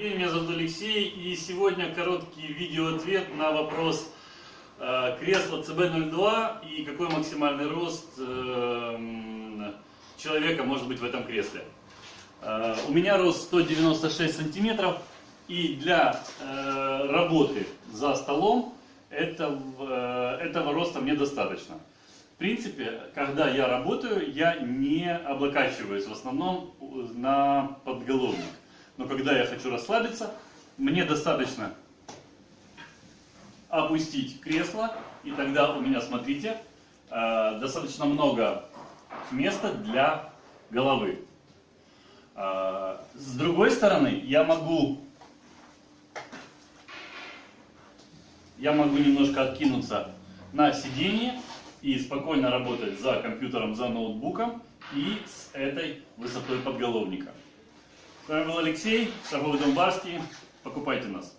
день, меня зовут Алексей, и сегодня короткий видеоответ на вопрос э, кресла CB02 и какой максимальный рост э, человека может быть в этом кресле. Э, у меня рост 196 сантиметров, и для э, работы за столом этого, э, этого роста мне достаточно. В принципе, когда я работаю, я не облокачиваюсь в основном на подголовник. Но когда я хочу расслабиться, мне достаточно опустить кресло, и тогда у меня, смотрите, э, достаточно много места для головы. Э, С другой стороны, я могу, я могу немножко откинуться на сиденье и спокойно работать за компьютером, за ноутбуком и с этой высотой подголовника. С вами был Алексей, торговый дом Барский. Покупайте нас.